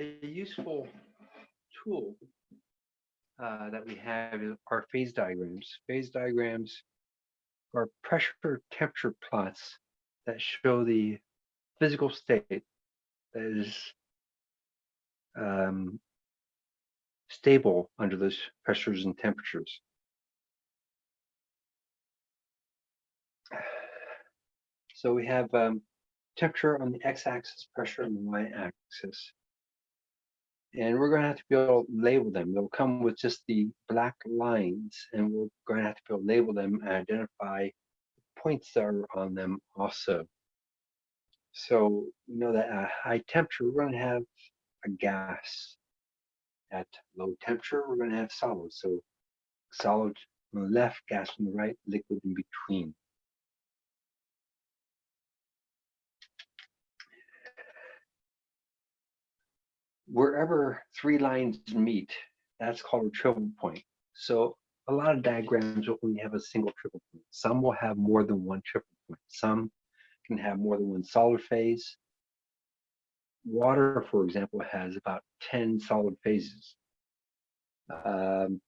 a useful tool uh, that we have are phase diagrams. Phase diagrams are pressure temperature plots that show the physical state that is um, stable under those pressures and temperatures. So we have um, temperature on the x-axis, pressure on the y-axis. And we're going to have to be able to label them. They'll come with just the black lines, and we're going to have to be able to label them and identify points that are on them also. So we know that at high temperature, we're going to have a gas. At low temperature, we're going to have solid. So solid on the left, gas on the right, liquid in between. Wherever three lines meet, that's called a triple point. So a lot of diagrams will only have a single triple point. Some will have more than one triple point. Some can have more than one solid phase. Water, for example, has about 10 solid phases. Um,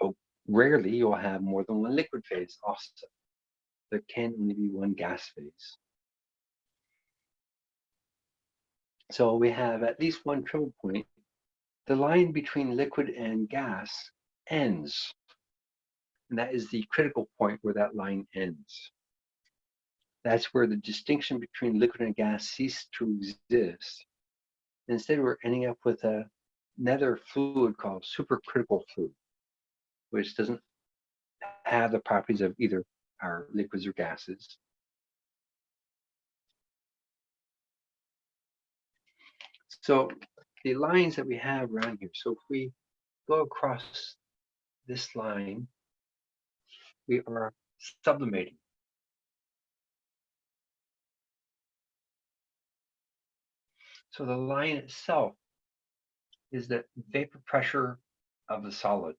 oh, rarely you'll have more than one liquid phase also. There can only be one gas phase. So we have at least one triple point. The line between liquid and gas ends. And that is the critical point where that line ends. That's where the distinction between liquid and gas ceases to exist. Instead, we're ending up with a, another fluid called supercritical fluid, which doesn't have the properties of either our liquids or gases. So the lines that we have around here, so if we go across this line, we are sublimating. So the line itself is the vapor pressure of the solid.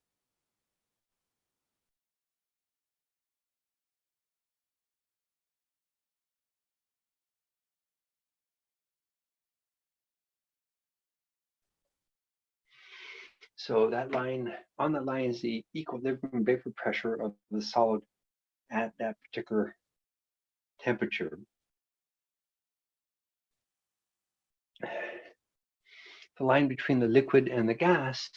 So that line, on that line is the equilibrium vapor pressure of the solid at that particular temperature. The line between the liquid and the gas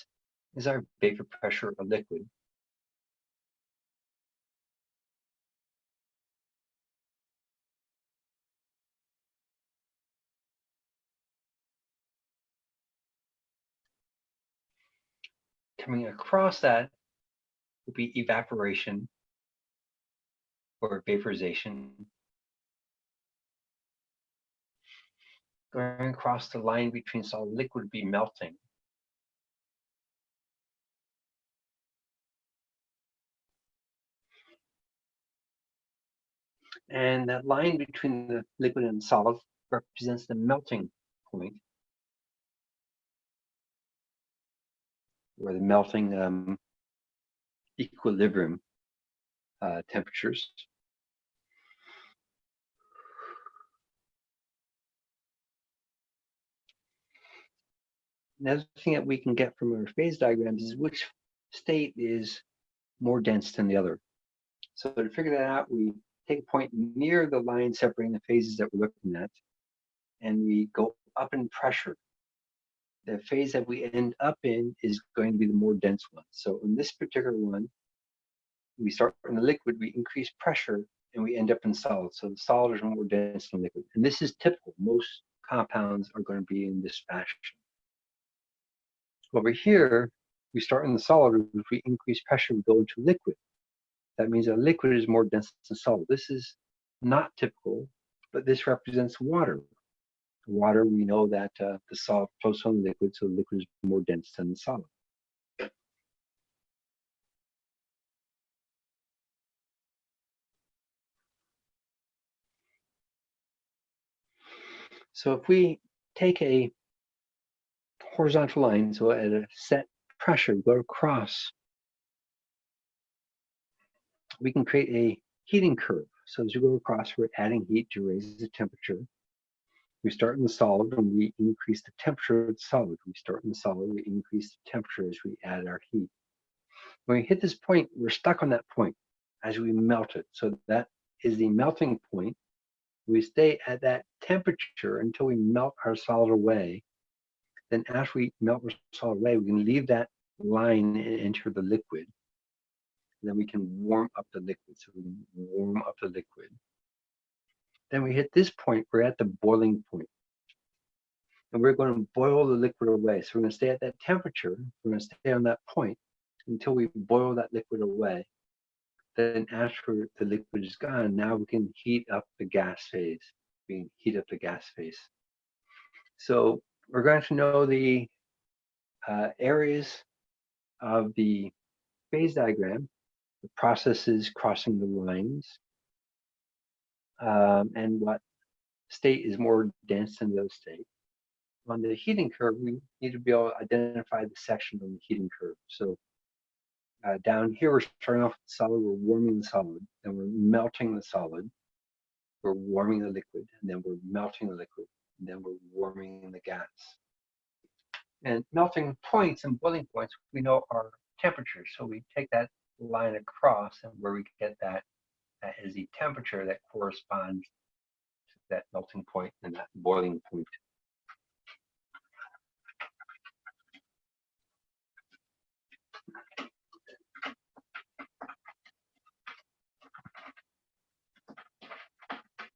is our vapor pressure of liquid. Coming across that would be evaporation or vaporization. Going across the line between solid liquid would be melting. And that line between the liquid and solid represents the melting point. Or the melting um, equilibrium uh, temperatures. Another thing that we can get from our phase diagrams is which state is more dense than the other. So to figure that out, we take a point near the line separating the phases that we're looking at, and we go up in pressure the phase that we end up in is going to be the more dense one. So in this particular one, we start in the liquid, we increase pressure, and we end up in solid. So the solid is more dense than liquid. And this is typical. Most compounds are going to be in this fashion. Over here, we start in the solid. If we increase pressure, we go into liquid. That means a liquid is more dense than solid. This is not typical, but this represents water water, we know that uh, the solid flows from liquid, so the liquid is more dense than the solid. So if we take a horizontal line, so at a set pressure, go across, we can create a heating curve. So as we go across, we're adding heat to raise the temperature. We start in the solid and we increase the temperature of the solid. We start in the solid, we increase the temperature as we add our heat. When we hit this point, we're stuck on that point as we melt it. So that is the melting point. We stay at that temperature until we melt our solid away. Then after we melt our solid away, we can leave that line and enter the liquid. Then we can warm up the liquid. So we warm up the liquid. Then we hit this point, we're at the boiling point. And we're going to boil the liquid away. So we're going to stay at that temperature. We're going to stay on that point until we boil that liquid away. Then after the liquid is gone, now we can heat up the gas phase. We can heat up the gas phase. So we're going to know the uh, areas of the phase diagram, the processes crossing the lines, um, and what state is more dense than the other state. On the heating curve, we need to be able to identify the section on the heating curve. So uh, down here, we're starting off with the solid, we're warming the solid, then we're melting the solid, we're warming the liquid, and then we're melting the liquid, and then we're warming the gas. And melting points and boiling points, we know are temperatures. So we take that line across, and where we get that that is the temperature that corresponds to that melting point and that boiling point.